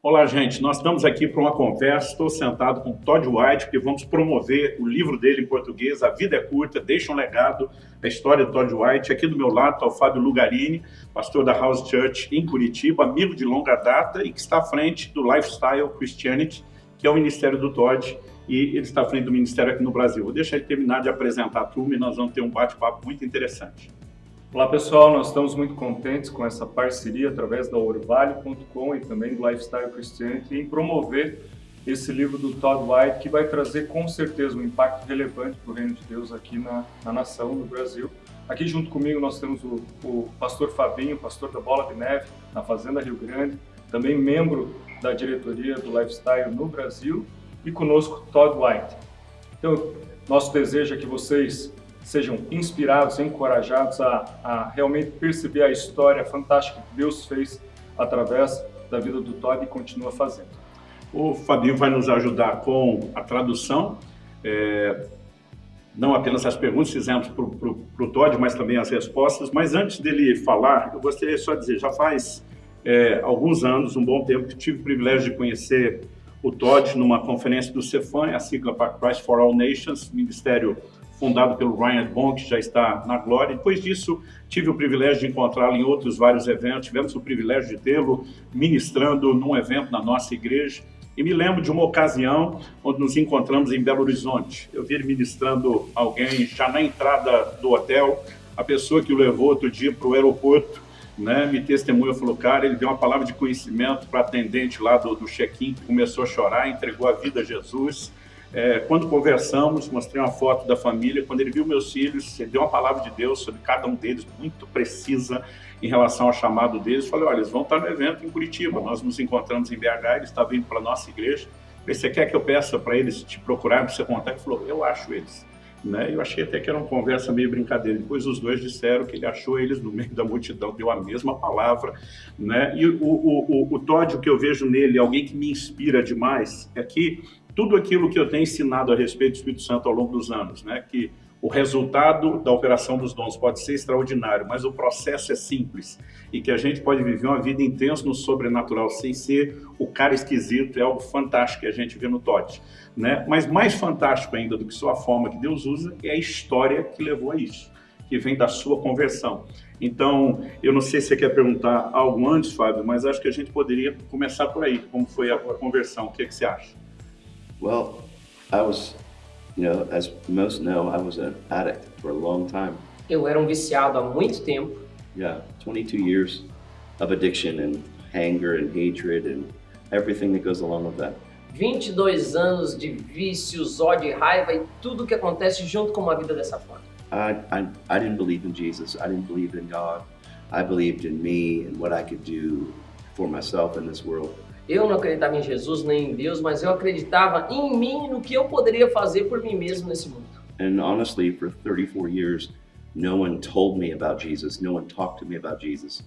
Olá, gente. Nós estamos aqui para uma conversa. Estou sentado com Todd White, porque vamos promover o livro dele em português, A Vida é Curta, Deixa um Legado, a história de Todd White. Aqui do meu lado está o Fábio Lugarini, pastor da House Church em Curitiba, amigo de longa data e que está à frente do Lifestyle Christianity, que é o ministério do Todd, e ele está à frente do ministério aqui no Brasil. Vou deixar ele terminar de apresentar a turma e nós vamos ter um bate-papo muito interessante. Olá pessoal, nós estamos muito contentes com essa parceria através da Orvalho.com e também do Lifestyle Christianity em promover esse livro do Todd White que vai trazer com certeza um impacto relevante para o reino de Deus aqui na, na, nação, no Brasil. Aqui junto comigo nós temos o, o pastor Fabinho, pastor da Bola de Neve, na Fazenda Rio Grande, também membro da diretoria do Lifestyle no Brasil e conosco Todd White. Então, nosso desejo é que vocês sejam inspirados, encorajados a, a realmente perceber a história fantástica que Deus fez através da vida do Todd e continua fazendo. O Fabinho vai nos ajudar com a tradução, é, não apenas as perguntas que fizemos para o Todd, mas também as respostas. Mas antes dele falar, eu gostaria só de dizer, já faz é, alguns anos, um bom tempo, que tive o privilégio de conhecer o Todd numa conferência do CEFAN, a sigla para Christ for All Nations, Ministério fundado pelo Ryan Bond, que já está na glória. Depois disso, tive o privilégio de encontrá-lo em outros vários eventos. Tivemos o privilégio de tê-lo ministrando num evento na nossa igreja. E me lembro de uma ocasião onde nos encontramos em Belo Horizonte. Eu vi ele ministrando alguém já na entrada do hotel. A pessoa que o levou outro dia para o aeroporto né, me testemunhou, falou, cara, ele deu uma palavra de conhecimento para atendente lá do, do check-in, começou a chorar, entregou a vida a Jesus. É, quando conversamos, mostrei uma foto da família, quando ele viu meus filhos, ele deu uma palavra de Deus sobre cada um deles, muito precisa em relação ao chamado deles. Falei, olha, eles vão estar no evento em Curitiba, nós nos encontramos em BH, eles estavam vindo para a nossa igreja. Falei, você quer que eu peça para eles te procurar, para você contar? Ele falou, eu acho eles. Né? Eu achei até que era uma conversa meio brincadeira. Depois os dois disseram que ele achou eles no meio da multidão, deu a mesma palavra. Né? E o, o, o, o Todd, o que eu vejo nele, alguém que me inspira demais, é que tudo aquilo que eu tenho ensinado a respeito do Espírito Santo ao longo dos anos, né? que o resultado da operação dos dons pode ser extraordinário, mas o processo é simples e que a gente pode viver uma vida intensa no sobrenatural sem ser o cara esquisito, é algo fantástico que a gente vê no Tote. Né? Mas mais fantástico ainda do que só a forma que Deus usa é a história que levou a isso, que vem da sua conversão. Então, eu não sei se você quer perguntar algo antes, Fábio, mas acho que a gente poderia começar por aí, como foi a, a conversão, o que, é que você acha? Well, I was, you know, as most know, I was an addict for a long time. Eu era um viciado há muito tempo. Yeah, 22 years of addiction and anger and hatred and everything that goes along with that. 22 anos de vícios, ódio e raiva e tudo que acontece junto com uma vida dessa forma. I, I, I didn't believe in Jesus. I didn't believe in God. I believed in me and what I could do for myself in this world. Eu não acreditava em Jesus nem em Deus, mas eu acreditava em mim e no que eu poderia fazer por mim mesmo nesse mundo. And honestly, for 34 years, no one told me about Jesus. No one talked to me about Jesus.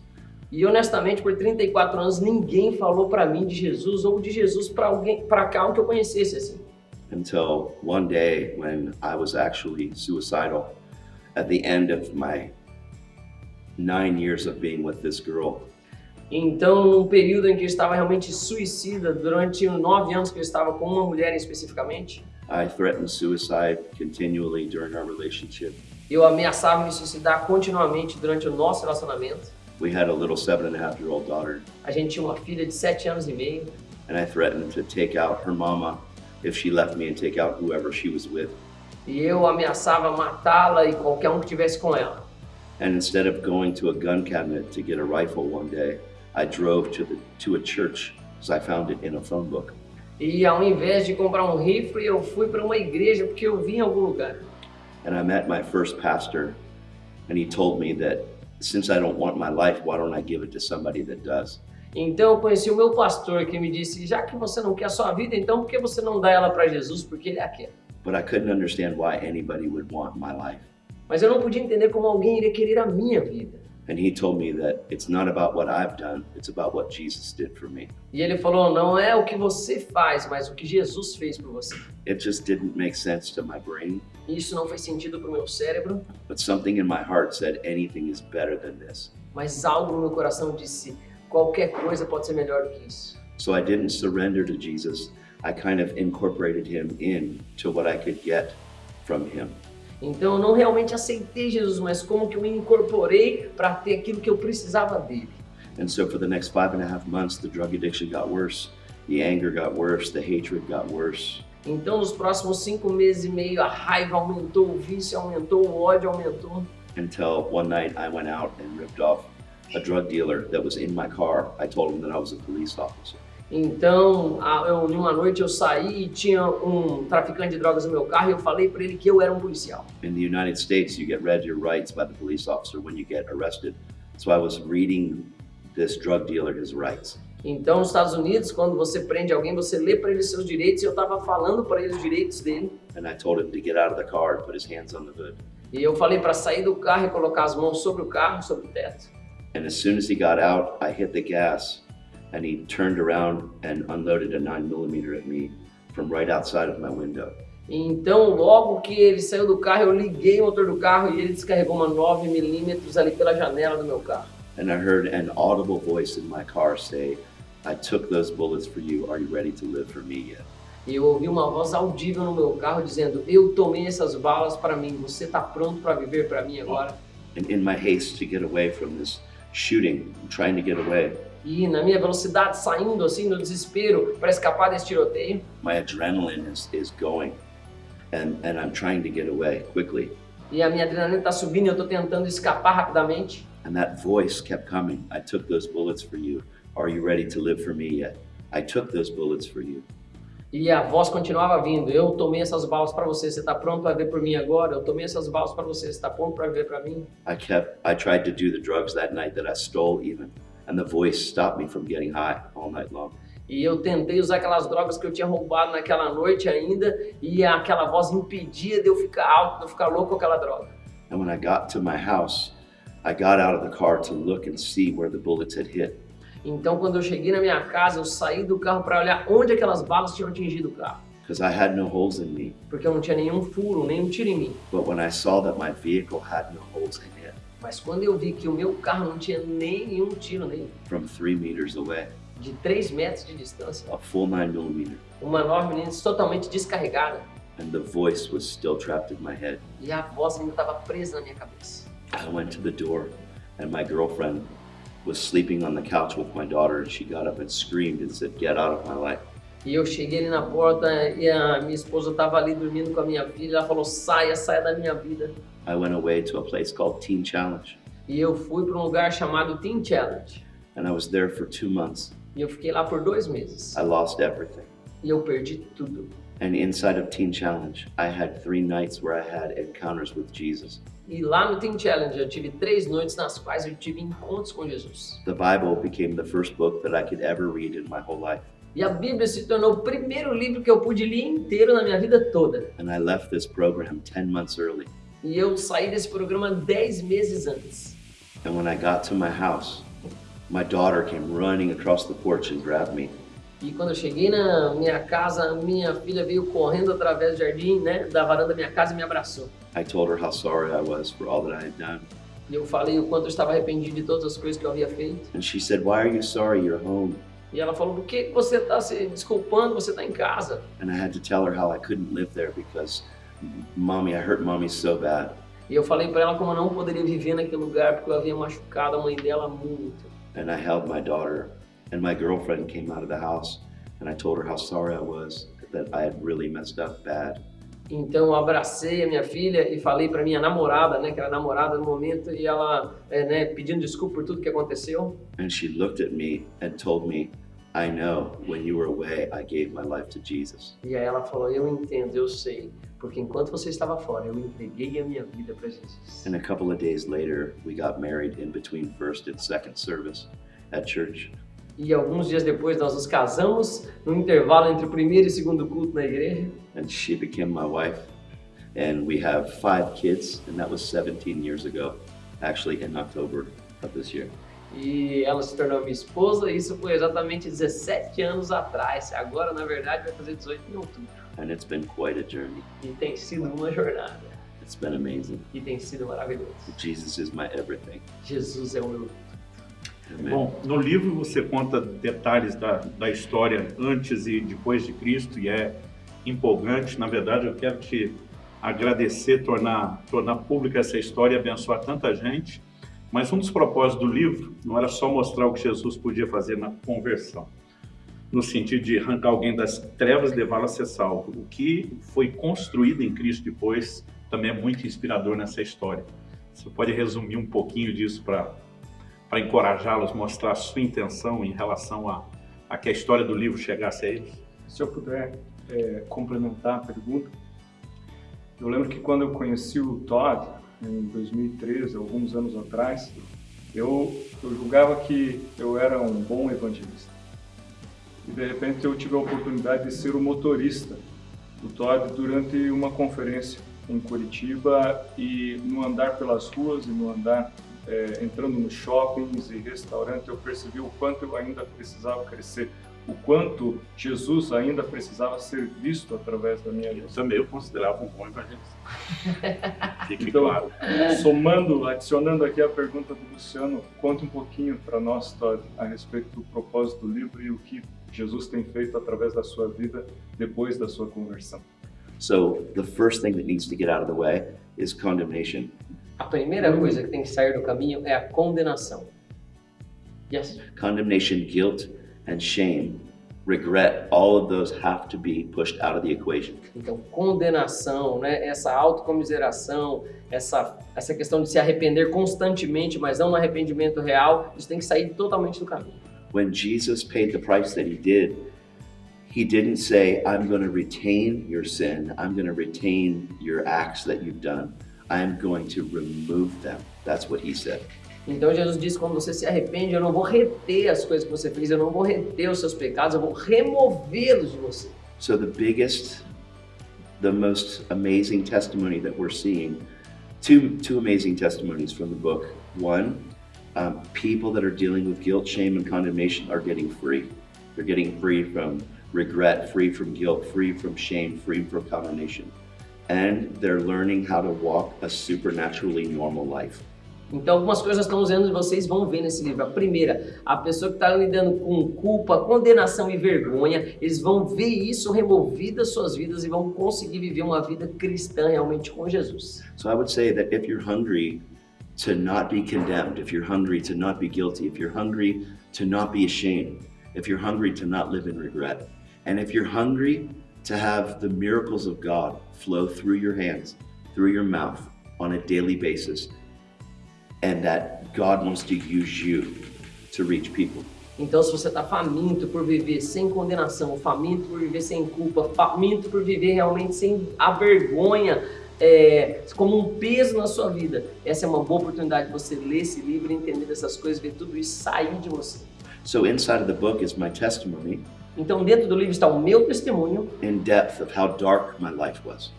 E honestamente, por 34 anos, ninguém falou para mim de Jesus ou de Jesus para alguém, para cá que eu conhecesse assim. Until one day when I was actually suicidal at the end of my nine years of being with this girl. Então, num período em que eu estava realmente suicida, durante nove anos que eu estava com uma mulher especificamente, I threatened suicide continually during our relationship. Eu ameaçava me suicidar continuamente durante o nosso relacionamento. We had a little seven and a half year old daughter. A gente tinha uma filha de sete anos e meio. And I threatened to take out her mama if she left me and take out whoever she was with. E eu ameaçava matá-la e qualquer um que tivesse com ela. And instead of going to a gun cabinet to get a rifle one day, I drove to, the, to a church because I found it in a phone book. E ao invés de comprar um rifle, eu fui para uma igreja porque eu vi em algum lugar. And I met my first pastor and he told me that since I don't want my life, why don't I give it to somebody that does? Então eu conheci o meu pastor que me disse, já que você não quer a sua vida, então por que você não dá ela para Jesus? Porque ele a quer. But I couldn't understand why anybody would want my life. Mas eu não podia entender como alguém iria querer a minha vida. And he told me that it's not about what I've done, it's about what Jesus did for me. E ele falou, não é o que você faz, mas o que Jesus fez por você. It just didn't make sense to my brain. Isso não faz sentido para o meu cérebro. But something in my heart said anything is better than this. Mas algo no meu coração disse, qualquer coisa pode ser melhor do que isso. So I didn't surrender to Jesus. I kind of incorporated him in to what I could get from him. Então eu não realmente aceitei Jesus, mas como que eu me incorporei para ter aquilo que eu precisava dele. And so for the next five and a half months, the drug addiction got worse, the anger got worse, the hatred got worse. Então nos próximos cinco meses e meio a raiva aumentou, o vício aumentou, o ódio aumentou. Until one night I went out and ripped off a drug dealer that was in my car. I told him that I was a police officer. Então, eu, numa noite eu saí e tinha um traficante de drogas no meu carro e eu falei para ele que eu era um policial. In the United States, you get read your rights by the police officer when you get arrested. So I was reading this drug dealer his rights. Então, nos Estados Unidos, quando você prende alguém, você lê para ele seus direitos e eu estava falando para ele os direitos dele. And I told him to get out of the car and put his hands on the hood. E eu falei para sair do carro e colocar as mãos sobre o carro, sobre o teto. And as soon as he got out, I hit the gas and he turned around and unloaded a 9 millimeter at me from right outside of my window. Então, logo que ele saiu do carro, eu liguei o motor do carro e ele descarregou uma 9mm ali pela janela do meu carro. And I heard an audible voice in my car say, I took those bullets for you. Are you ready to live for me yet? E eu ouvi uma voz audível no meu carro dizendo: Eu tomei essas balas para mim, você está pronto para viver para mim agora? And in my haste to get away from this shooting, trying to get away, E na minha velocidade, saindo assim no desespero para escapar desse tiroteio, my adrenaline is, is going. And, and I'm trying to get away quickly. e a minha adrenalina está subindo e eu estou tentando escapar rapidamente. And that voice kept coming. I took those bullets for you. Are you ready to live for me yet? I took those bullets for you. E a voz continuava vindo: Eu tomei essas balas para você, você está pronto para viver por mim agora? Eu tomei essas balas para você, você está pronto para viver para mim? I kept, I tried to do the drugs that night that I stole even. And the voice stopped me from getting high all night long. E eu tentei usar aquelas drogas que eu tinha roubado naquela noite ainda, e aquela voz impedia de eu ficar alto, de eu ficar louco com aquela droga. And when I got to my house, I got out of the car to look and see where the bullets had hit. Então, quando eu cheguei na minha casa, eu saí do carro para olhar onde aquelas balas tinham atingido o carro, Because I had no holes in me. porque eu não tinha nenhum furo, nenhum tiro em mim. But when I saw that my vehicle had no holes in it, Mas quando eu vi que o meu carro não tinha nenhum tiro nele, from three meters away, de 3 metros de distância, a full nine millimeter, uma 9mm totalmente descarregada, and the voice was still trapped in my head, e a voz ainda estava presa na minha cabeça. I went to the door, and my girlfriend was sleeping on the couch with my daughter, and she got up and screamed and said, Get out of my life. E eu cheguei ali na porta e a minha esposa estava ali dormindo com a minha filha. Ela falou: saia, saia da minha vida. I went away to a place called Teen Challenge, E eu fui para um lugar chamado Teen Challenge. and I was there for two months. E eu fiquei lá por dois meses. I lost everything. E eu perdi tudo. And inside of Teen Challenge, I had three nights where I had encounters with Jesus. E lá no Teen Challenge eu tive três noites nas quais eu tive encontros com Jesus. The Bible became the first book that I could ever read in my whole life. E a Bíblia se tornou o primeiro livro que eu pude ler inteiro na minha vida toda. And I left this program 10 months early. E eu saí desse programa dez meses antes. And when I got to my house, my daughter came running across the porch and grabbed me. E quando eu cheguei na minha casa, minha filha veio correndo através do jardim, né, da varanda da minha casa e me abraçou. I told her how sorry I was for all that I had done. E eu falei o quanto eu estava arrependido de todas as coisas que eu havia feito. And she said, Why are you sorry? You're home. E ela falou: por que você está se desculpando? Você está em casa. And I had to tell her how I couldn't live there because, mommy, I hurt mommy so bad. E eu falei para ela como eu não poderia viver naquele lugar porque eu havia machucado a mãe dela muito. And I held my daughter, and my girlfriend came out of the house, and I told her how sorry I was that I had really messed up bad. Então eu abracei a minha filha e falei para minha namorada, né, que era namorada no momento, e ela, é, né, pedindo desculpa por tudo que aconteceu. And she looked at me and told me, I know when you were away, I gave my life to Jesus. E aí ela falou: Eu entendo, eu sei, porque enquanto você estava fora, eu entreguei a minha vida para Jesus. And a couple of days later, we got married in between first and second service at church. E alguns dias depois nós nos casamos, no intervalo entre o primeiro e segundo culto na igreja. And she became my wife. And we have five kids, and that was 17 years ago, actually in October of this year. E ela se tornou minha esposa, e isso foi exatamente 17 anos atrás. Agora, na verdade, vai fazer 18 em outubro. And it's been quite a journey. E tem sido uma jornada. It's been amazing. E tem sido maravilhoso. Jesus is my everything. Jesus é o meu. Bom, no livro você conta detalhes da, da história antes e depois de Cristo e é empolgante. Na verdade, eu quero te agradecer, tornar, tornar pública essa história e abençoar tanta gente. Mas um dos propósitos do livro não era só mostrar o que Jesus podia fazer na conversão, no sentido de arrancar alguém das trevas e levá-lo a ser salvo. O que foi construído em Cristo depois também é muito inspirador nessa história. Você pode resumir um pouquinho disso para para encorajá-los, mostrar a sua intenção em relação a, a que a história do livro chegasse a eles? Se eu puder é, complementar a pergunta, eu lembro que quando eu conheci o Todd, em 2013, alguns anos atrás, eu, eu julgava que eu era um bom evangelista. E de repente eu tive a oportunidade de ser o motorista do Todd durante uma conferência em Curitiba e no andar pelas ruas e no andar é, entrando nos shoppings e restaurantes, eu percebi o quanto eu ainda precisava crescer, o quanto Jesus ainda precisava ser visto através da minha vida. Eu também eu considerava um bom evangelista. Fique Então, claro. somando, adicionando aqui a pergunta do Luciano, conta um pouquinho para nós, Todd, a respeito do propósito do livro e o que Jesus tem feito através da sua vida depois da sua conversão. So the first thing that needs to get out of the way is condemnation. A primeira coisa que tem que sair do caminho é a condenação. Yes. Condemnation, guilt, and shame, regret, all of those have to be pushed out of the equation. Então, condenação, né? essa autocomiseração, essa, essa questão de se arrepender constantemente, mas não no arrependimento real, isso tem que sair totalmente do caminho. When Jesus paid the price that he did, he didn't say, I'm going to retain your sin, I'm going to retain your acts that you've done. I'm going to remove them. That's what he said. Então Jesus disse, quando você se arrepende, eu não vou reter as coisas que você fez, eu não vou reter os seus pecados, eu vou removê-los de você. So the biggest, the most amazing testimony that we're seeing, two two amazing testimonies from the book. One, um, people that are dealing with guilt, shame, and condemnation are getting free. They're getting free from regret, free from guilt, free from shame, free from condemnation, and they're learning how to walk a supernaturally normal life. Então, algumas coisas nós estamos vendo vocês vão ver nesse livro. A primeira, a pessoa que está lidando com culpa, condenação e vergonha, eles vão ver isso removido das suas vidas e vão conseguir viver uma vida cristã realmente com Jesus. So I would say that if you're hungry to not be condemned, if you're hungry to not be guilty, if you're hungry to not be ashamed, if you're hungry to not live in regret, and if you're hungry to have the miracles of God flow through your hands, through your mouth on a daily basis, and that God wants to use you to reach people. Então, se você está faminto por viver sem condenação, faminto por viver sem culpa, faminto por viver realmente sem a vergonha é, como um peso na sua vida, essa é uma boa oportunidade de você ler esse livro, entender dessas coisas, ver tudo isso sair de você. So inside of the book is my testimony Então, dentro do livro está o meu testemunho in depth of how dark my life was.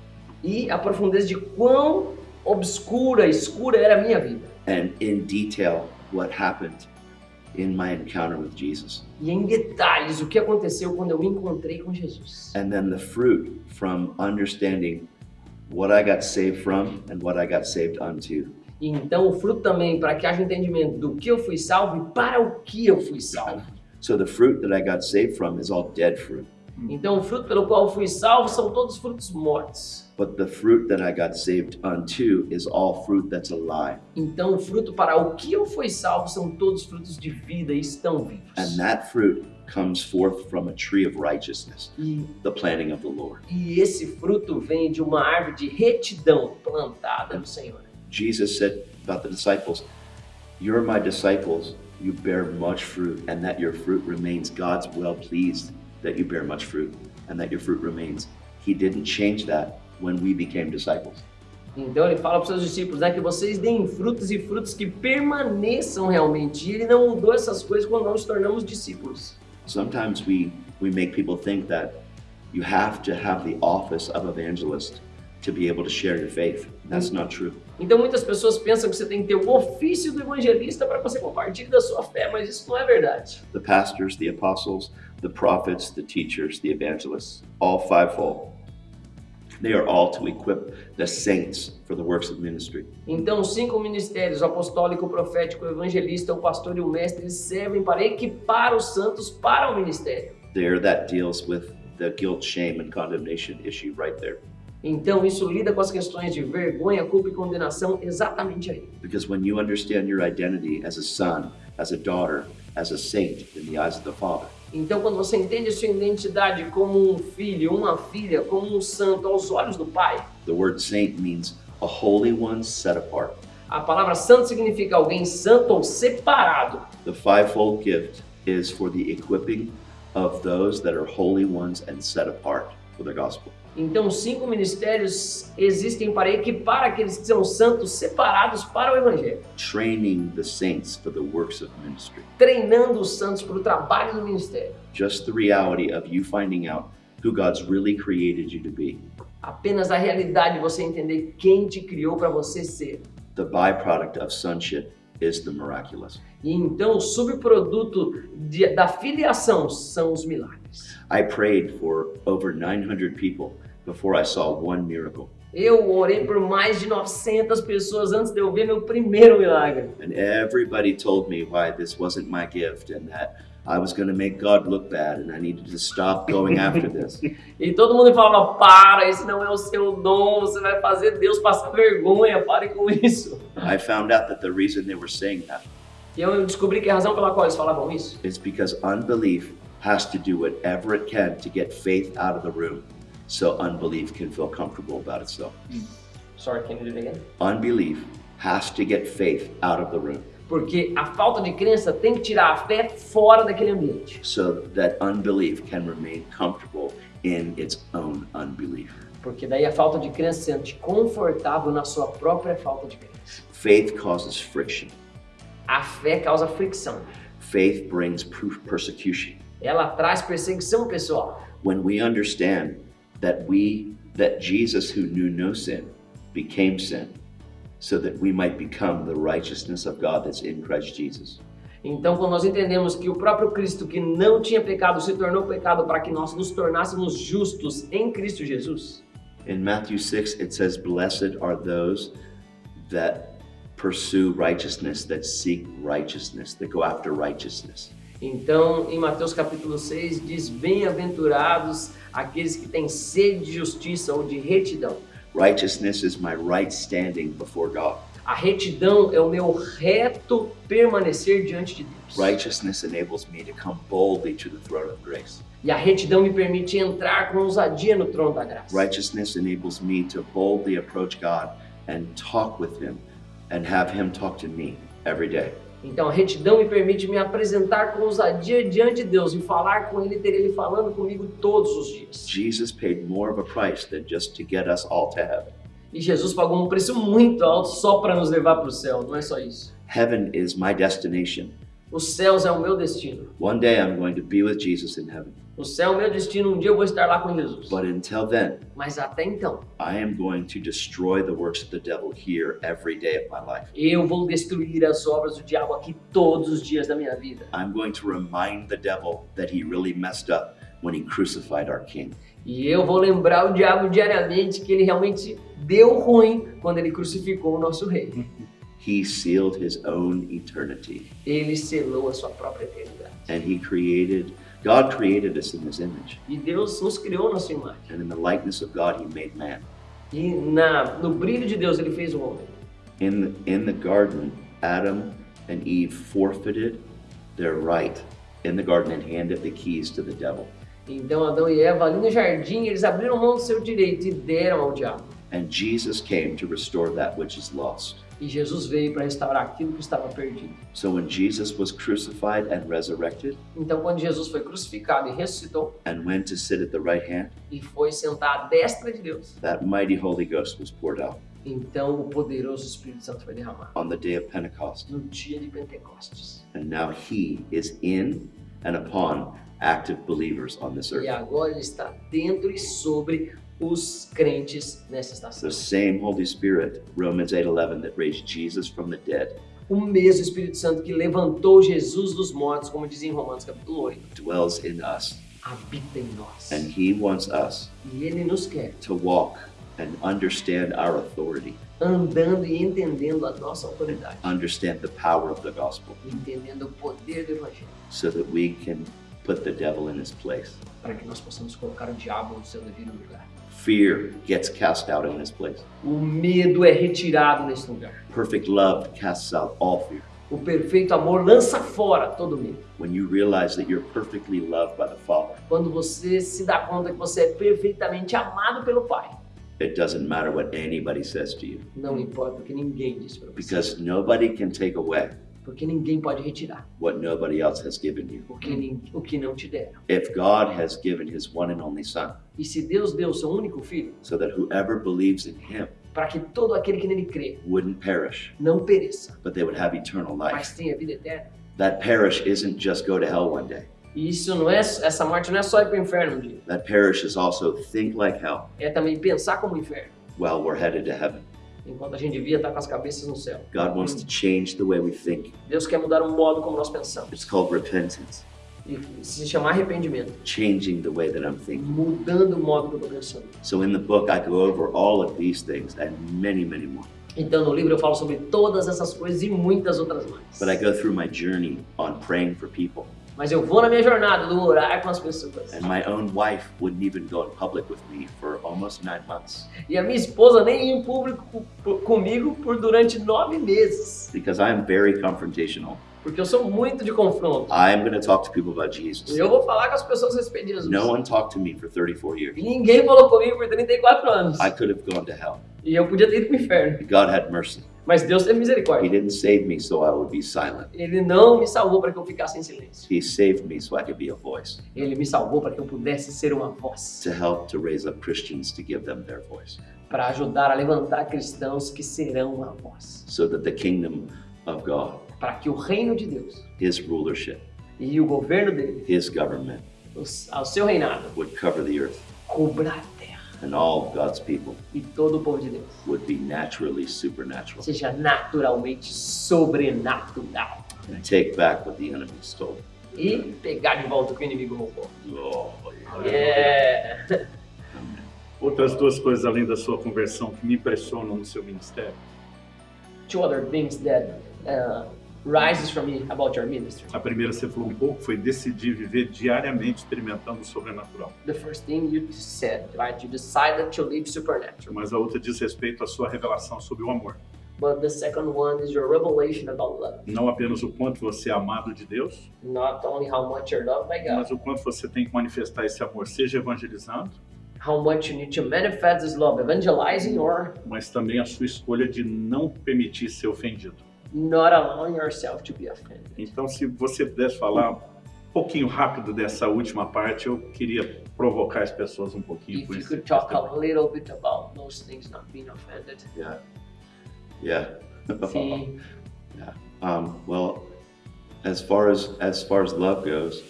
e a profundeza de quão obscura, escura era a minha vida. and in detail what happened in my encounter with Jesus. E em detalhes o que aconteceu quando eu encontrei com Jesus. And then the fruit from understanding what I got saved from and what I got saved unto. Então o fruto também para que haja entendimento do que eu fui salvo e para o que eu fui salvo. So the fruit that I got saved from is all dead fruit. Então o fruto pelo qual fui salvo são todos frutos mortos. But the fruit that I got saved unto is all fruit that's alive. Então o fruto para o que eu fui salvo são todos frutos de vida e estão vivos. And that fruit comes forth from a tree of righteousness, E, the planting of the Lord. e esse fruto vem de uma árvore de retidão plantada no Senhor. Jesus said about the disciples, You're my disciples, you bear much fruit, and that your fruit remains. God's well pleased that you bear much fruit and that your fruit remains. He didn't change that when we became disciples. Então ele fala para os seus discípulos né, que vocês deem frutos e frutos que permaneçam realmente. E ele não mudou essas coisas quando nós nos tornamos discípulos. Sometimes we, we make people think that you have to have the office of evangelist to be able to share your faith. That's not true. Então muitas pessoas pensam que você tem que ter o ofício do evangelista para você compartilhe da sua fé, mas isso não é verdade. The pastors, the apostles, the prophets, the teachers, the evangelists, all fivefold They are all to equip the saints for the works of ministry. Então, cinco ministérios, o apostólico, o profético, o evangelista, o pastor e o mestre, servem para equipar os santos para o ministério. There, that deals with the guilt, shame, and condemnation issue right there. Então, isso lida com as questões de vergonha, culpa e condenação exatamente aí. Because when you understand your identity as a son, as a daughter, as a saint in the eyes of the Father, Então, quando você entende sua identidade como um filho, uma filha, como um santo aos olhos do Pai, the word saint means a holy one set apart. a palavra santo significa alguém santo ou separado. The fivefold gift is for the equipping of those that are holy ones and set apart for the gospel. Então, cinco ministérios existem para equipar aqueles que são santos separados para o Evangelho, Training the saints for the works of ministry. treinando os santos para o trabalho do ministério. Just the reality of you finding out who God's really created you to be. Apenas a realidade de você entender quem te criou para você ser. The byproduct of sonship is the miraculous. E então, o subproduto de- da filiação são os milagres. I prayed for over 900 people before I saw one miracle. Eu orei por mais de 900 pessoas antes de eu ver meu primeiro milagre. And everybody told me why this wasn't my gift and that I was going to make God look bad and I needed to stop going after this. E todo mundo falava: para, esse não é o seu dom, você vai fazer Deus passar vergonha, pare com isso. I found out that the reason they were saying that E eu descobri que a razão pela qual eles falavam isso is because unbelief has to do whatever it can to get faith out of the room so unbelief can feel comfortable about itself. Sorry, can you do it again? Unbelief has to get faith out of the room Porque a falta de crença tem que tirar a fé fora daquele ambiente. so that unbelief can remain comfortable in its own unbelief. Porque daí a falta de crença se sente confortável na sua própria falta de crença. Faith causes friction. A fé causa fricção. Faith brings proof persecution. Ela traz perseguição pessoal. When we understand that we that Jesus who knew no sin became sin so that we might become the righteousness of God that's in Christ Jesus. Então, quando nós entendemos que o próprio Cristo, que não tinha pecado, se tornou pecado para que nós nos tornássemos justos em Cristo Jesus. In Matthew 6 it says blessed are those that pursue righteousness that seek righteousness that go after righteousness. Então, em Mateus capítulo 6, diz: Bem-aventurados aqueles que têm sede de justiça ou de retidão. Righteousness is my right standing before God. A retidão é o meu reto permanecer diante de Deus. Righteousness enables me to come boldly to the throne of grace. E a retidão me permite entrar com ousadia no trono da graça. Righteousness enables me to boldly approach God and talk with Him and have Him talk to me every day. Então a retidão me permite me apresentar com ousadia diante de Deus e falar com Ele, ter Ele falando comigo todos os dias. Jesus paid more of a price than just to get us all to heaven. E Jesus pagou um preço muito alto só para nos levar para o céu, não é só isso. Heaven is my destination. Os céus é o meu destino. One day I'm going to be with Jesus in heaven. O céu é meu destino, um dia eu vou estar lá com Jesus. But until then, Mas até então, I am going to destroy the works of the devil here every day of my life. eu vou destruir as obras do diabo aqui todos os dias da minha vida. I'm going to remind the devil that he really messed up when he crucified our king. E eu vou lembrar o diabo diariamente que ele realmente deu ruim quando ele crucificou o nosso rei. He sealed his own eternity Ele selou a sua própria eternidade. and he created, God created us in his image. E Deus nos criou na sua imagem. And in the likeness of God, he made man. E na, no brilho de Deus ele fez o homem. In the, in the garden, Adam and Eve forfeited their right in the garden and handed the keys to the devil. Então Adão e Eva ali no jardim, eles abriram mão do seu direito e deram ao diabo. And Jesus came to restore that which is lost. E Jesus veio para restaurar aquilo que estava perdido. So when Jesus was crucified and resurrected Então quando Jesus foi crucificado e ressuscitou and went to sit at the right hand, e foi sentar à destra de Deus, that mighty Holy Ghost was poured out então o poderoso Espírito Santo foi derramado on the day of Pentecost. no dia de Pentecostes. And now he is in and upon active believers on this E earth. agora ele está dentro e sobre os crentes nessa estação. The same Holy Spirit, Romans 8:11 that raised Jesus from the dead, O mesmo Espírito Santo que levantou Jesus dos mortos, como diz em Romanos capítulo 8, dwells in us habita em nós. And He wants us E Ele nos quer to walk and understand our authority, andando e entendendo a nossa autoridade, understand the power of the gospel, entendendo o poder do Evangelho, so that we can put the devil in his place. para que nós possamos colocar o diabo no seu devido lugar. Fear gets cast out in this place. O medo é retirado nesse lugar. Perfect love casts out all fear. O perfeito amor lança fora todo medo. When you realize that you're perfectly loved by the Father, Quando você se dá conta que você é perfeitamente amado pelo Pai, it doesn't matter what anybody says to you, não importa o que ninguém diz para você, because nobody can take away porque ninguém pode retirar what nobody else has given you. o que, o que não te deram. If God has given his one and only Son, E se Deus deu o seu único filho, so that whoever believes in him para que todo aquele que nele crê wouldn't perish, não pereça, but they would have eternal mas life, tenha vida eterna. that perish isn't just go to hell one day. E isso não é, essa morte não é só ir para o inferno um dia, That perish is also think like hell é também pensar como inferno, while we're headed to heaven. Enquanto a gente devia estar com as cabeças no céu. God wants to change the way we think. Deus quer mudar o modo como nós pensamos It's called repentance, e se chamar arrependimento, changing the way that I'm thinking. mudando o modo que eu estou pensando. So in the book, I go over all of these things and many, many more. Então no livro eu falo sobre todas essas coisas e muitas outras mais. But I go through my journey on praying for people. Mas eu vou na minha jornada do orar com as pessoas. And my own wife wouldn't even go in public with me for almost nine months E a minha esposa nem ia em público co- co- comigo por durante nove meses. because I am very confrontational. Porque eu sou muito de confronto. I'm going to talk to people about Jesus. Eu vou falar com as pessoas a respeito de Jesus. No one talked to me for 34 years. E ninguém falou comigo por 34 anos. I could have gone to hell. E eu podia ter ido pro inferno. God had mercy. Mas Deus teve He misericórdia. didn't save me so I would be silent. Ele não me salvou para que eu ficasse em silêncio. He saved me so I could be a voice Ele me salvou para que eu pudesse ser uma voz. to help to raise up Christians to give them their voice Para ajudar a levantar cristãos que serão uma voz. so that the kingdom of God, Para que o reino de Deus his rulership, e o governo dele, his government o, ao seu reinado, would cover the earth terra. And all of God's people E todo o povo de Deus would be naturally supernatural seja naturalmente sobrenatural. and take back what the enemy stole. E pegar de volta o que o inimigo roubou. Oh, Yeah. Outras duas coisas além da sua conversão que me impressionam no seu ministério. Two other things that uh, rises from me about your ministry. A primeira, você falou um pouco, foi decidir viver diariamente experimentando o sobrenatural. The first thing you said, right? You decided to live supernatural. Mas a outra diz respeito à sua revelação sobre o amor. But the second one is your revelation about love. Não apenas o quanto você é amado de Deus, Not only how much you're loved by God, mas o quanto você tem que manifestar esse amor, seja evangelizando, how much you need to manifest this love, evangelizing or mas também a sua escolha de não permitir ser ofendido. Not allowing yourself to be offended. Então, se você pudesse falar um pouquinho rápido dessa última parte, eu queria provocar as pessoas um pouquinho If com you isso. could talk a little bit about those things not being offended. yeah. Yeah. Sim. Um, well, as far as as far as love goes,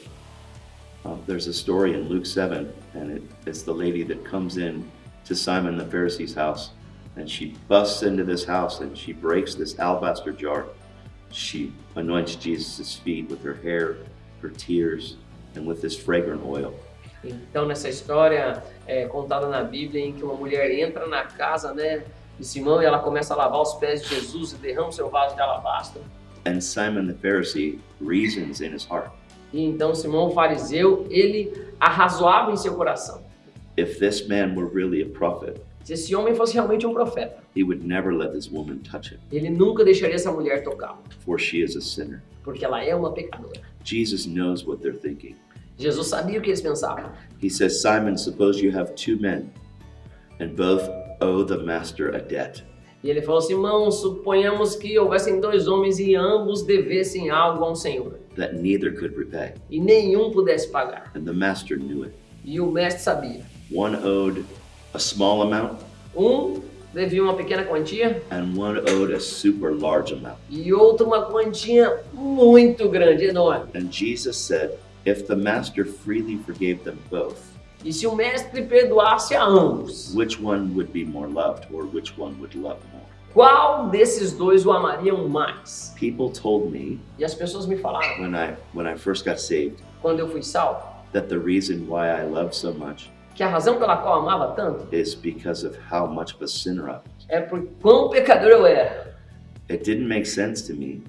um, there's a story in Luke seven, and it, it's the lady that comes in to Simon the Pharisee's house, and she busts into this house and she breaks this alabaster jar. She anoints Jesus' feet with her hair, her tears, and with this fragrant oil. Então, nessa história é, contada na Bíblia, em que uma mulher entra na casa né, de Simão e ela começa a lavar os pés de Jesus e derrama o seu vaso de alabastro. And Simon the Pharisee reasons in his heart, E então Simão, o fariseu, ele arrazoava em seu coração. if this man were really a prophet, Se esse homem fosse realmente um profeta, he would never let this woman touch him, ele nunca deixaria essa mulher tocá-lo, for she is a sinner. porque ela é uma pecadora. Jesus knows what they're thinking. Jesus sabia o que eles pensavam. He says, Simon, suppose you have two men, and both owe the master a debt. E ele falou: Simão, suponhamos que houvessem dois homens e ambos devessem algo a um senhor, that neither could repay. e nenhum pudesse pagar. And the master knew it. E o mestre sabia. One owed a small amount, Um devia uma pequena quantia and one owed a super large amount. e outro uma quantia muito grande, enorme. And Jesus said, If the master freely forgave them both, E se o mestre perdoasse a ambos, which one would be more loved, or which one would love more? qual desses dois o amariam mais? People told me E as pessoas me falaram, when I when I first got saved, quando eu fui salvo, that the reason why I love so much que a razão pela qual amava tanto is because of how much of a sinner I was. é por quão pecador eu era. It didn't make sense to me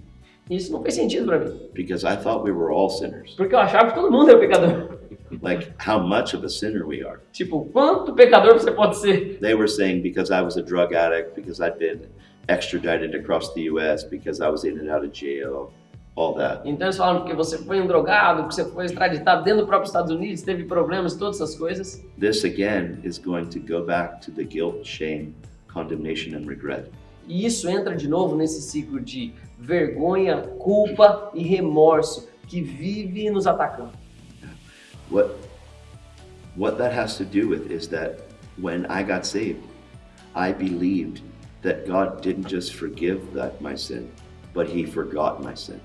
Isso não fez sentido para mim, because I thought we were all sinners. porque eu achava que todo mundo era pecador. Like how much of a sinner we are. Tipo, quanto pecador você pode ser? They were saying because I was a drug addict, because I'd been extradited across the US, because I was in and out of jail, all that. Então eles falam que você foi um drogado, que você foi extraditado dentro do próprio Estados Unidos, teve problemas, todas essas coisas. This again is going to go back to the guilt, shame, condemnation, and regret. E isso entra de novo nesse ciclo de vergonha, culpa e remorso que vive nos atacando. What what that has to do with is that when I got saved, I believed that God didn't just forgive that my sin, but he forgot my sin.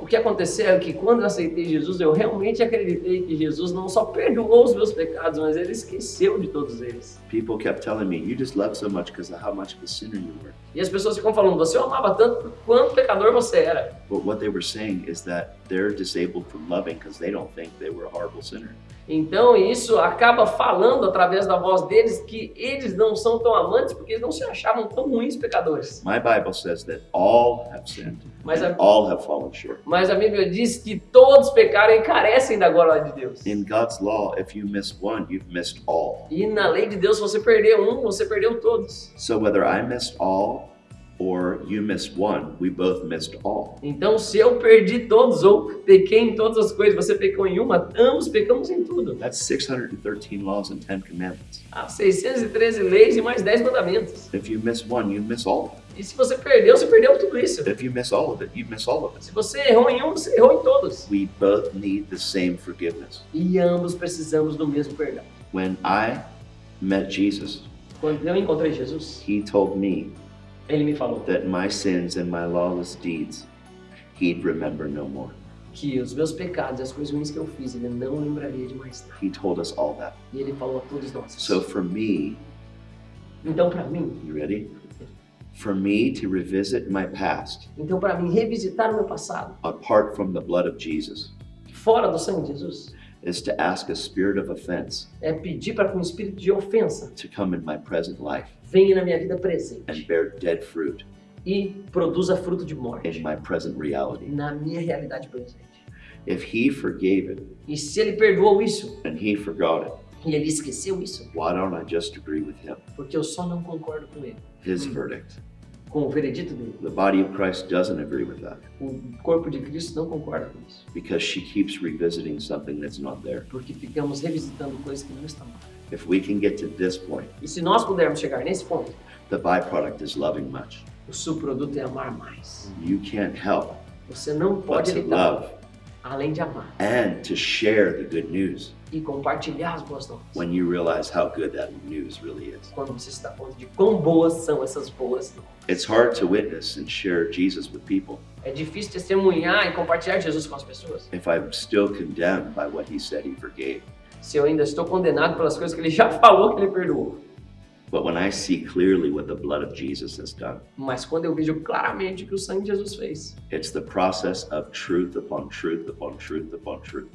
O que aconteceu é que quando eu aceitei Jesus, eu realmente acreditei que Jesus não só perdoou os meus pecados, mas ele esqueceu de todos eles. People kept telling me, "You just love so much because of how much of a sinner you were." E as pessoas ficam falando, você amava tanto por quanto pecador você era. But what they were saying is that they're disabled from loving because they don't think they were a horrible sinner. Então isso acaba falando através da voz deles que eles não são tão amantes porque eles não se achavam tão ruins pecadores. My Bible says that all have sinned Mas a, all have fallen short. mas a Bíblia diz que todos pecaram e carecem da glória de Deus. In God's law, if you miss one, you've missed all. E na lei de Deus, se você perder um, você perdeu todos. So whether I missed all or you missed one, we both missed all. Então, se eu perdi todos ou pequei em todas as coisas, você pecou em uma, ambos pecamos em tudo. That's 613 laws and 10 commandments. Há 613 leis e mais 10 mandamentos. If you miss one, you miss all. E se você perdeu, você perdeu tudo isso. If you miss all of it, you miss all of it. Se você errou em um, você errou em todos. We both need the same forgiveness. E ambos precisamos do mesmo perdão. When I met Jesus, Quando eu encontrei Jesus, he told me ele me falou that my sins and my lawless deeds he'd remember no more. que os meus pecados as coisas ruins que eu fiz, ele não lembraria de mais nada. He told us all that. E ele falou a todos nós. So for me, Então, para mim, you ready? For me to revisit my past então para mim revisitar o meu passado, apart from the blood of Jesus fora do sangue de Jesus, is to ask a spirit of offense é pedir para que um espírito de ofensa to come in my present life venha na minha vida and presente bear dead fruit e produza fruto de in morte my present reality. na minha realidade presente. If he forgave it E se ele perdoou isso and he forgot it, e ele esqueceu isso, why don't I just agree with him? porque eu só não concordo com ele, His Hmm. verdict. com o veredito dele. The body of Christ doesn't agree with that O corpo de Cristo não concorda com isso, because she keeps revisiting something that's not there. porque ficamos revisitando coisas que não estão lá. If we can get to this point, E se nós pudermos chegar nesse ponto, the byproduct is loving much. o subproduto é amar mais. You can't help Você não pode evitar, love além de amar and to share the good news e compartilhar as boas novas. when you realize how good that news really is. Quando você se dá conta de quão boas são essas boas novas. It's hard to witness and share Jesus with people É difícil testemunhar e compartilhar Jesus com as pessoas. if I'm still condemned by what he said he forgave. Se eu ainda estou condenado pelas coisas que ele já falou que ele perdoou. But when I see clearly what the blood of Jesus has done, Mas quando eu vejo claramente o que o sangue de Jesus fez, it's the process of truth upon truth upon truth upon truth.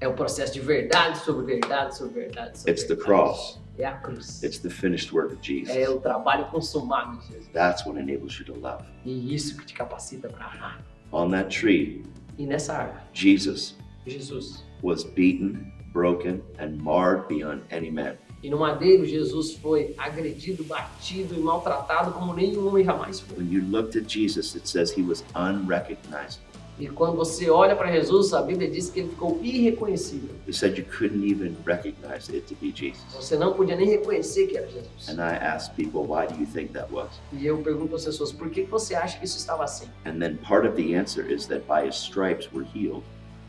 é o processo de verdade sobre verdade sobre verdade. Sobre It's the verdade. cross. É a cruz. It's the finished work of É Jesus. o trabalho consumado de Jesus. That's what enables you to love. E isso que te capacita para amar. On that tree, E nessa árvore, Jesus Jesus. was beaten, broken, and marred beyond any man. E no madeiro, Jesus foi agredido, batido e maltratado como nenhum homem jamais foi. When you looked at Jesus, it says he was unrecognizable. E quando você olha para Jesus, a Bíblia diz que ele ficou irreconhecível. It said you couldn't even recognize it to be Jesus. Você não podia nem reconhecer que era Jesus. And I asked people, why do you think that was? E eu pergunto às pessoas, por que você acha que isso estava assim? And then part of the answer is that by his stripes we're healed.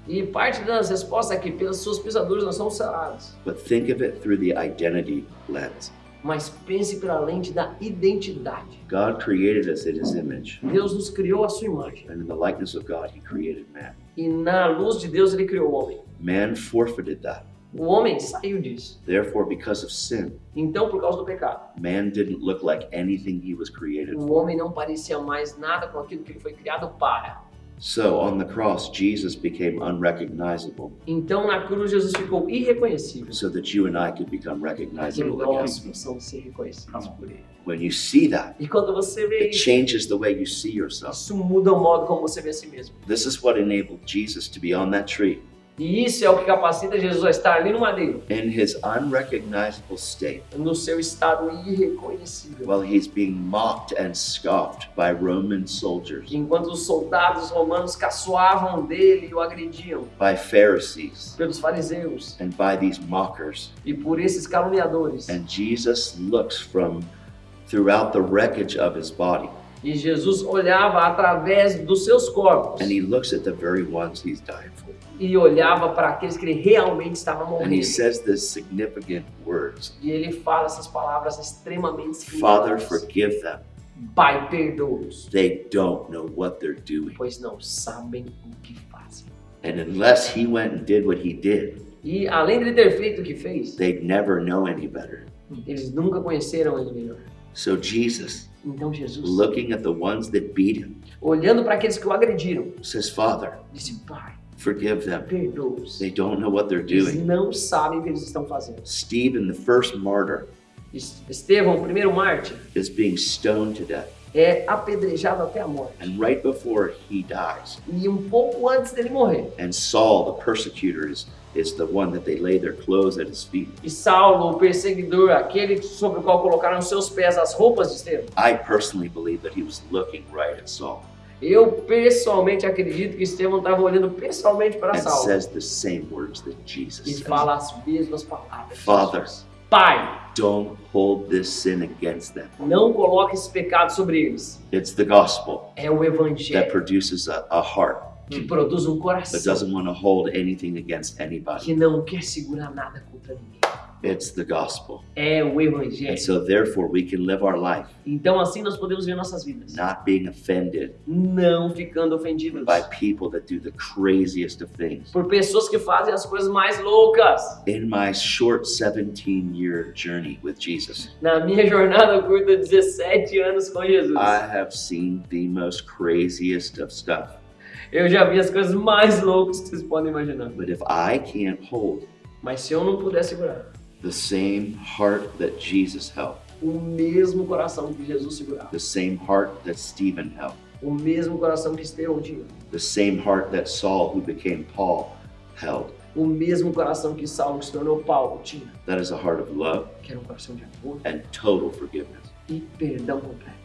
E parte das respostas é que pelas suas pisaduras nós somos sarados. But think of it through the identity lens. Mas pense pela lente da identidade. God created us in his image, Deus nos criou a sua imagem. and in the likeness of God, he created man. E na luz de Deus ele criou o homem. Man forfeited that. O homem saiu disso. Therefore, because of sin, Então, por causa do pecado, man didn't look like anything he was created o homem não parecia mais nada com aquilo que ele foi criado para. So on the cross, Jesus became unrecognizable Então na cruz Jesus ficou irreconhecível. so that you and I could become Que recognizable again. nós possamos ser reconhecidos por ele. When you see that, E quando você vê it isso, changes the way you see yourself. isso muda o modo como você vê a si mesmo. This is what enabled Jesus to be on that tree E isso é o que capacita Jesus a estar ali no madeiro, in his unrecognizable state. No seu estado irreconhecível. while he's being mocked and scoffed by Roman soldiers, Enquanto os soldados romanos caçoavam dele e o agrediam, by Pharisees, pelos fariseus. And by these mockers. e por esses caluniadores. And Jesus looks from throughout the wreckage of his body E Jesus olhava através dos seus corpos and he looks at the very ones he's dying for. e olhava para aqueles que ele realmente estava And he morrendo. says this significant words E ele fala essas palavras extremamente Father, significativas. forgive them. Pai, perdoa-os, They don't know what they're doing. pois não sabem o que fazem. And unless he went and did what he did, E além de ele ter feito o que fez, they'd never know any better. eles nunca conheceram ele melhor. So Jesus, Então Jesus, looking at the ones that beat him, olhando para aqueles que o agrediram, says, Father, disse: Pai, forgive them. perdoa-os. They don't know what they're Eles doing. não sabem o que eles estão fazendo. Stephen, the first martyr, Es- Estevão, o primeiro mártir, is being stoned to death. é apedrejado até a morte. And right before he dies, E um pouco antes dele morrer, and Saul, the persecutor, is, is the one that they lay their clothes at his feet. e Saulo, o perseguidor, aquele sobre o qual colocaram seus pés as roupas de Estevão, I personally believe that he was looking right at Saul eu pessoalmente acredito que Estevão estava olhando pessoalmente para Saulo says the same words that Jesus e fala as mesmas palavras. Father. Pai, Don't hold this sin against them. não coloque esse pecado sobre eles. It's the gospel É o that evangelho produces a, a heart que produz um that coração doesn't want to hold anything against anybody. que não quer segurar nada contra ninguém. It's the gospel. É o And evangelho. so, therefore, we can live our life Então assim nós podemos ver nossas vidas, not being offended não ficando ofendidos by people that do the craziest of things. por pessoas que fazem as coisas mais loucas. In my short 17 year journey with Jesus, Na minha jornada curta, 17 anos com Jesus, I have seen the most craziest of stuff. Eu já vi as coisas mais loucas que vocês podem imaginar. But if I can't hold Mas se eu não puder segurar the same heart that Jesus held, o mesmo coração que Jesus segurava, the same heart that Stephen held, o mesmo coração que Estevão tinha, the same heart that Saul, who became Paul, held, o mesmo coração que Saulo, que se tornou Paulo, tinha, that is a heart of love que era um coração de amor and total forgiveness e perdão completo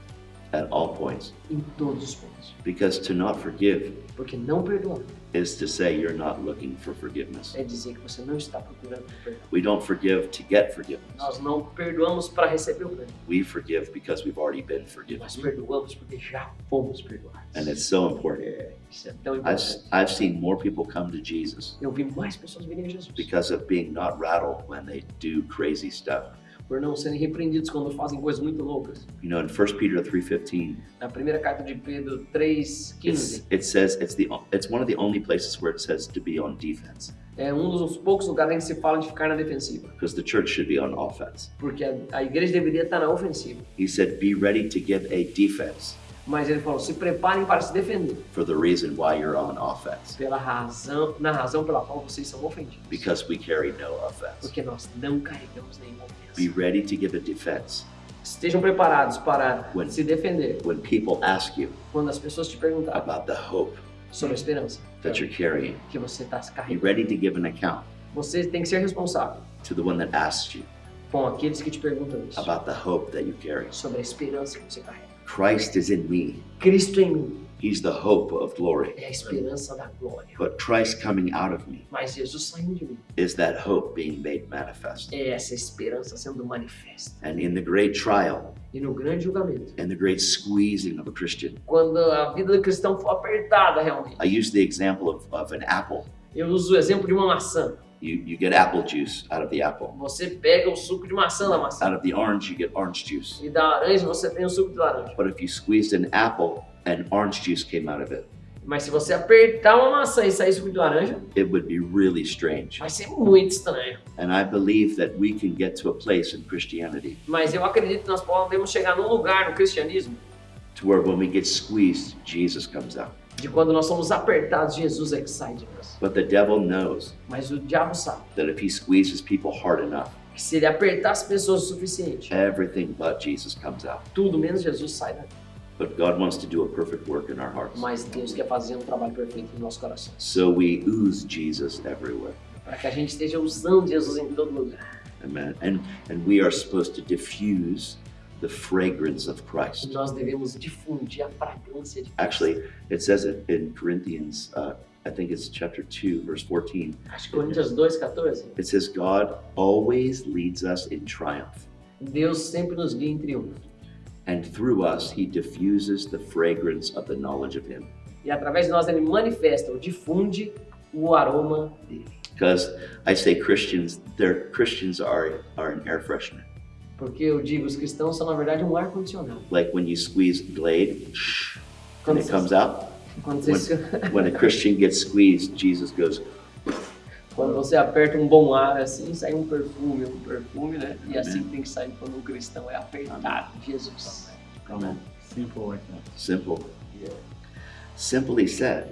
at all points. em todos os pontos. Because to not forgive Porque não perdoar is to say you're not looking for forgiveness. é dizer que você não está procurando perdão. We don't forgive to get forgiveness. Nós não perdoamos para receber o perdão. We forgive because we've already been forgiven. Nós perdoamos porque já fomos perdoados. And it's so important. É, isso é tão I've, importante. I've seen more people come to Jesus Eu vi mais pessoas virem a Jesus because of being not rattled when they do crazy stuff. Por não serem repreendidos quando fazem coisas muito loucas. You know, in 1 Peter 3.15, Na primeira carta de Pedro it's, 3,15 it says it's the it's one of the only places where it says to be on defense é um dos poucos lugares em que se fala de ficar na defensiva, because the church should be on offense. porque a, a igreja deveria estar na ofensiva. He said, be ready to give a defense Mas ele falou: se preparem para se defender for the reason why you're on offense pela razão, na razão pela qual vocês são ofendidos, because we carry no offense. porque nós não carregamos nenhuma ofensa. Be ready to give a defense Estejam preparados para When- se defender when people ask you quando as pessoas te perguntarem about the hope sobre a esperança that you're carrying. que você está se Be carregando. ready to give an account Você tem que ser responsável to the one that asked you com aqueles que te perguntam isso about the hope that you carry. sobre a esperança que você carrega. Christ is in me. Cristo em mim He's the hope of glory. é a esperança da glória. But Christ coming out of me Mas Jesus saindo de mim is that hope being made manifest. é essa esperança sendo manifesta. And in the great trial E no grande julgamento, and the great squeezing of a Christian, quando a vida do cristão for apertada realmente, I use the example of, of an apple. eu uso o exemplo de uma maçã. You, you get apple juice out of the apple. Você pega o suco de maçã da maçã Out of the orange, you get orange juice. e da laranja você tem o suco de laranja. But if you squeezed an apple and orange juice came out of it, Mas se você apertar uma maçã e sair suco de laranja, it would be really strange. vai ser muito estranho. And I believe that we can get to a place in Christianity Mas eu acredito que nós podemos chegar num lugar no cristianismo to where when we get squeezed, Jesus comes out. De quando nós somos apertados, Jesus é que sai de nós. But the devil knows Mas o diabo sabe that if he squeezes people hard enough, que se ele apertar as pessoas o suficiente, everything but Jesus comes out. tudo menos Jesus sai daqui. But God wants to do a perfect work in our hearts. Mas Deus quer fazer um trabalho perfeito no nosso coração. So we ooze Jesus everywhere. Para que a gente esteja usando Jesus em todo lugar. Amen. And and we are supposed to diffuse the fragrance of E Christ. nós devemos difundir a fragrância de Cristo. Actually, it says it in Corinthians, uh, I think it's chapter 2, verse 14. Acho que Coríntios 2,14. It says, God always leads us in triumph, Deus sempre nos guia em triunfo. and through us, he diffuses the fragrance of the knowledge of him. E através de nós ele manifesta ou difunde o aroma dele. Because I say Christians, their Christians are, are an air freshener. Porque eu digo, os cristãos são na verdade um ar-condicionado. Like when you squeeze Glade and it comes out, Quando você, when a Christian gets squeezed, Jesus goes, quando você aperta um bom ar assim, sai um perfume, um perfume, né? E assim tem que sair quando um cristão é apertado. Jesus. Amen. Simple like that. Simple. Simply said,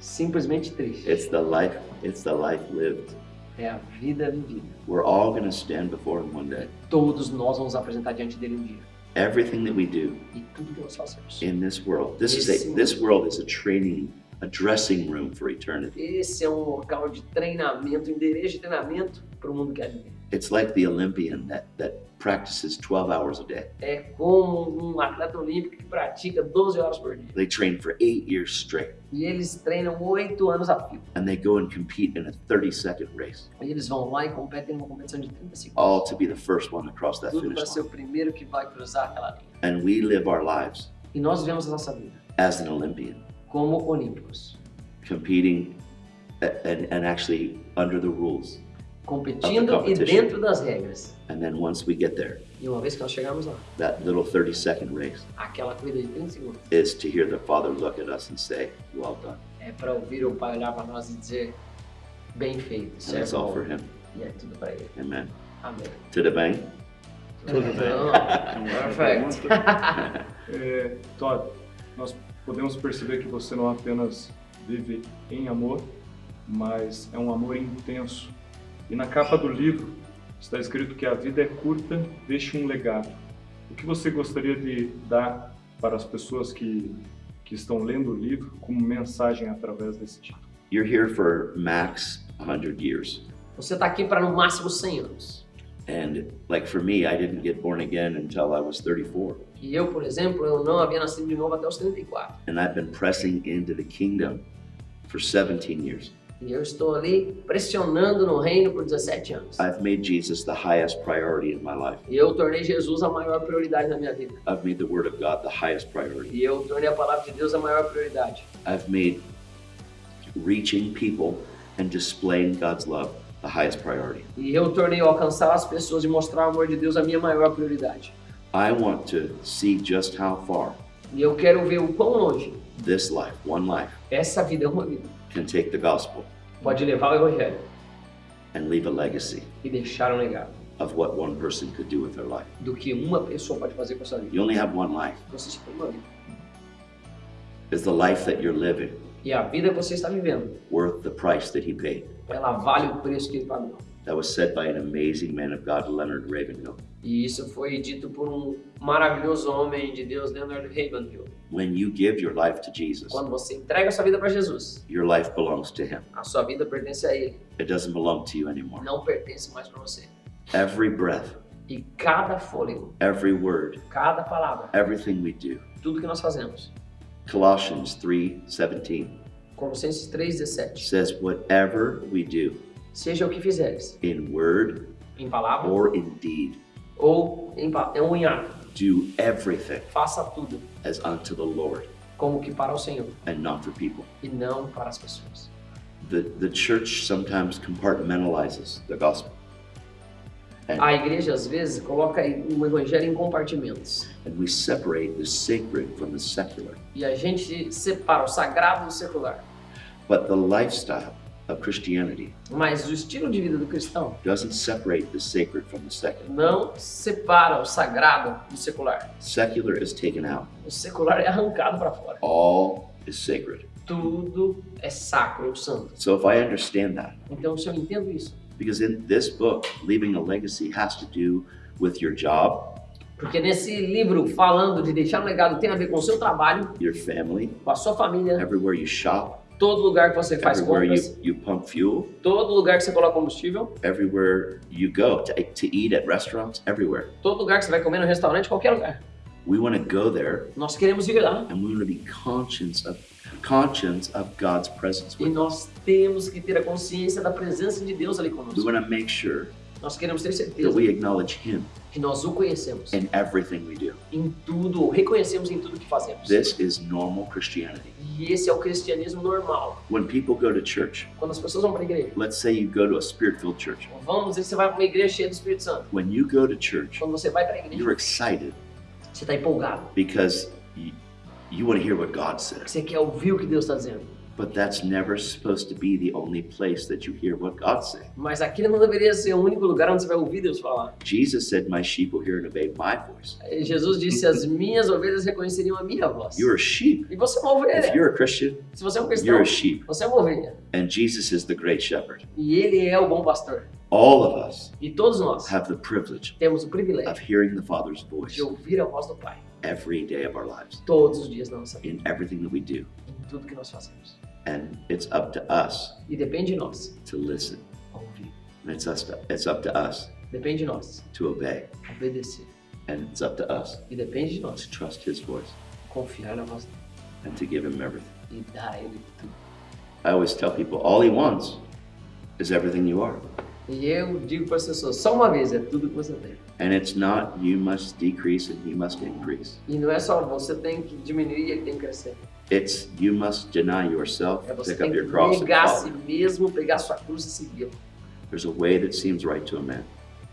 Simplesmente triste. it's the life, it's the life lived. É a vida vivida. We're all going to stand before him one day. Todos nós vamos apresentar diante dele um dia. Everything that we do tudo que nós fazemos. in this world, this is a this world is a training, a dressing room for eternity. Esse é um local de treinamento, endereço de treinamento para o mundo que há de vir. It's like the Olympian that that practices 12 hours a day. É como um atleta olímpico que pratica 12 horas por dia. They train for 8 years straight E eles treinam 8 anos a fio. and they go and compete in a 30 second race, E eles vão lá e competem numa competição de 30 segundos. all to be the first one to cross that Tudo finish para ser line. o primeiro que vai cruzar aquela linha. And we live our lives E nós vivemos a nossa vida as an Olympian, como olímpicos, competing and, and actually under the rules. competindo e dentro das regras. And then once we get there, E uma vez que nós chegamos lá, that little 30 second race aquela corrida de 30 segundos is to hear the Father look at us and say, Well done. é para ouvir o Pai olhar para nós e dizer: bem feito, And it's all for Him. E é tudo para Ele. Amen. Amém. To the bank. Tudo bem. Perfect. É, Todd, nós podemos perceber que você não apenas vive em amor, mas é um amor intenso. E na capa do livro está escrito que a vida é curta, deixe um legado. O que você gostaria de dar para as pessoas que, que estão lendo o livro como mensagem através desse título? You're here for max 100 years. Você está aqui para no máximo 100 anos. And like for me, I didn't get born again until I was 34. E eu, por exemplo, eu não havia nascido de novo até os 34. And I've been pressing into the kingdom for 17 years. E eu estou ali pressionando no reino por 17 anos. I've made Jesus the highest priority in my life. E eu tornei Jesus a maior prioridade na minha vida. I've made the Word of God the highest priority. E eu tornei a palavra de Deus a maior prioridade. I've made reaching people and displaying God's love the highest priority. E eu tornei alcançar as pessoas e mostrar o amor de Deus a minha maior prioridade. I want to see just how far E eu quero ver o quão longe this life, one life, essa vida é uma vida. can take the gospel Pode levar o evangelho and leave a legacy e deixar um legado of what one person could do with their life. do que uma pessoa pode fazer com a sua vida. You only have one life. Você só tem uma vida. Is the life that you're living E a vida que você está vivendo, worth the price that he paid? ela vale o preço que ele pagou. That was said by an amazing man of God, Leonard Ravenhill. E isso foi dito por um maravilhoso homem de Deus, Leonard Ravenhill. When you give your life to Jesus, Quando você entrega a sua vida para Jesus, your life belongs to him. a sua vida pertence a Ele, It doesn't belong to you anymore. não pertence mais para você. Every breath, E cada fôlego, every word, cada palavra, everything we do. tudo que nós fazemos, Colossians 3:17 Colossenses 3,17, says whatever we do seja o que fizeres, in word em palavra or in deed, ou em, ou em ato, do everything faça tudo as unto the Lord como que para o Senhor and not for people. e não para as pessoas. The the church sometimes compartmentalizes the gospel. A igreja às vezes coloca o evangelho em compartimentos And we separate the sacred from the secular. e a gente separa o sagrado do secular. But the lifestyle of Christianity Mas o estilo de vida do cristão doesn't separate the sacred from the secular. não separa o sagrado do secular. Secular is taken out. O secular é arrancado para fora. All is sacred. Tudo é sacro ou santo. So if I understand that, Então, se eu entendo isso, because in this book, leaving a legacy has to do with your job, porque nesse livro falando de deixar um legado tem a ver com o seu trabalho, your family, com a sua família, everywhere you shop, todo lugar que você faz everywhere compras, you, you pump fuel, todo lugar que você coloca combustível, everywhere you go to, to eat at restaurants, everywhere. todo lugar que você vai comer no restaurante, qualquer lugar. We want to go there Nós queremos ir lá and we want to be conscious of conscious of God's presence e with us. nós temos que ter a consciência da presença de Deus ali We conosco. want to make sure Nós queremos ter that certeza we acknowledge Him que nós o conhecemos in everything we do. em tudo, reconhecemos em tudo que fazemos. This is normal Christianity. E esse é o cristianismo normal. When people go to church, Quando as pessoas vão para a igreja, let's say you go to a spirit-filled church. vamos dizer que você vai para uma igreja cheia do Espírito Santo. When you go to church, Quando você vai para a igreja, you're excited você está empolgado. because you, you want to hear what God says. Você quer ouvir o que Deus está dizendo. But that's never supposed to be the only place that you hear what God's saying. Mas aquele não deveria ser o único lugar onde você vai ouvir Deus falar. Jesus said, My sheep will hear and obey my voice. Jesus disse: As minhas ovelhas reconheceriam a minha voz. You're a sheep. E você é uma If ovelha. you're a Christian, Se você é um you're cristão, a sheep. você é uma ovelha. And Jesus is the great shepherd. E Ele é o bom pastor. All of us E todos nós have the privilege temos o privilégio of hearing the Father's voice de ouvir a voz do Pai every day of our lives, todos os dias da nossa vida, in everything that we do. em tudo que nós fazemos. And it's up to us E depende de nós to listen. ouvir. And it's, us to, it's up to us Depende de nós to obey. obedecer. And it's up to us E depende de nós to trust His voice confiar na voz dele and to give Him everything. e dar a Ele tudo. I always tell people all He wants is everything you are. E eu digo para as pessoas, só uma vez é tudo que você tem. And it's not you must decrease and He must increase. E não é só você tem que diminuir e ele tem que crescer. It's you must deny yourself, É você pick up your cross, and negar a si mesmo, pegar sua cruz e segui-lo. There's a way that seems right to a man,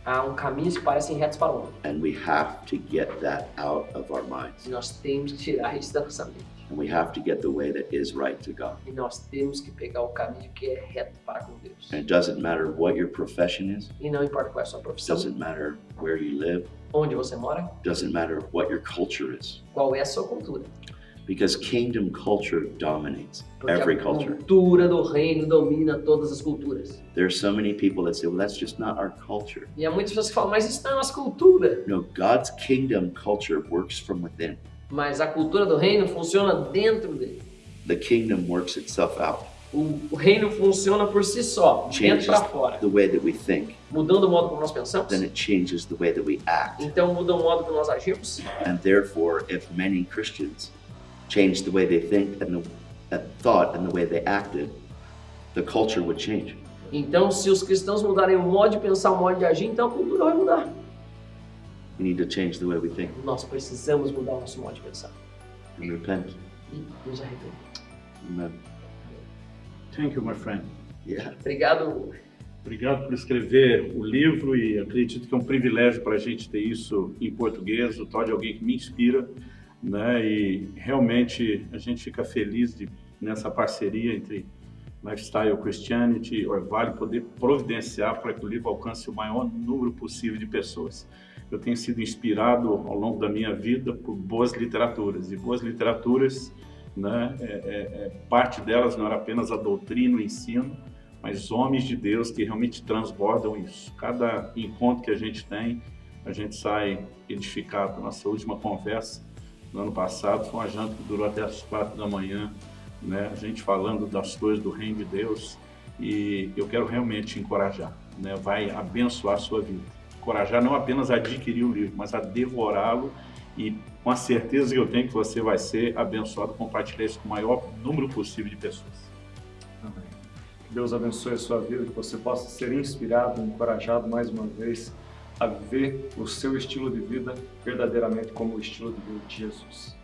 Há um caminho que parecem retos para o homem. and we have to get that out of our minds. E nós temos que tirar isso da nossa mente. And we have to get the way that is right to God. E nós temos que pegar o caminho que é reto para com Deus. And it doesn't matter what your profession is, E não importa qual é a sua profissão, doesn't matter where you live, onde você mora, doesn't matter what your culture is. qual é a sua cultura. Because kingdom culture dominates Porque every a culture. cultura do reino domina todas as culturas. There are so many people that say, well, that's just not our culture. E há muitas pessoas que falam, mas isso não é a nossa cultura. No, God's kingdom culture works from within. Mas a cultura do reino funciona dentro dele. The kingdom works itself out, O, reino funciona por si só, de dentro para fora. the way that we think, Mudando o modo como nós pensamos, then it changes the way that we act. então muda o modo como nós agimos. And therefore, if many Christians changed the way they think and the that thought and the way they acted, the culture would change. Então, se os cristãos mudarem o modo de pensar, o modo de agir, então a cultura vai mudar. We need to change the way we think Nós precisamos mudar o nosso modo de pensar and repent. e nos arrepender. Amen. Thank you, my friend. Yeah. Obrigado. Obrigado por escrever o livro e acredito que é um privilégio para a gente ter isso em português. O Todd é alguém que me inspira, né? E realmente a gente fica feliz de nessa parceria entre Lifestyle Christianity e Orvalho poder providenciar para que o livro alcance o maior número possível de pessoas. Eu tenho sido inspirado ao longo da minha vida por boas literaturas e boas literaturas, né? É, é, é, parte delas não era apenas a doutrina, o ensino, mas homens de Deus que realmente transbordam isso. Cada encontro que a gente tem, a gente sai edificado. Nossa última conversa no ano passado foi uma janta que durou até as quatro da manhã, né? A gente falando das coisas do reino de Deus e eu quero realmente te encorajar, né? Vai abençoar a sua vida. Encorajar não apenas a adquirir o livro, mas a devorá-lo e com a certeza que eu tenho que você vai ser abençoado compartilhar isso com o maior número possível de pessoas. Amém. Que Deus abençoe a sua vida, que você possa ser inspirado, encorajado mais uma vez a viver o seu estilo de vida verdadeiramente como o estilo de vida de Jesus.